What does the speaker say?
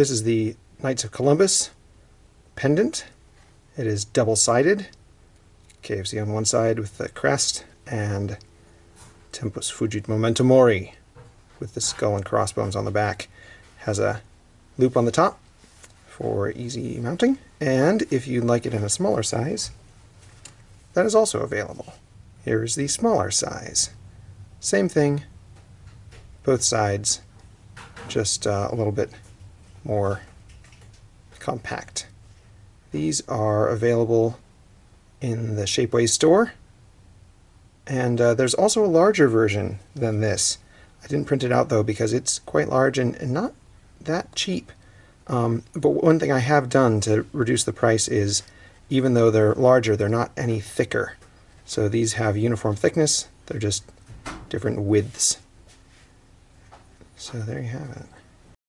This is the Knights of Columbus pendant. It is double-sided. K of C on one side with the crest, and Tempus Fugit Memento Mori with the skull and crossbones on the back. Has a loop on the top for easy mounting, and if you'd like it in a smaller size, that is also available. Here's the smaller size. Same thing, both sides, just uh, a little bit more compact. These are available in the Shapeways store. And uh, there's also a larger version than this. I didn't print it out though because it's quite large and, and not that cheap. Um, but one thing I have done to reduce the price is even though they're larger, they're not any thicker. So these have uniform thickness, they're just different widths. So there you have it.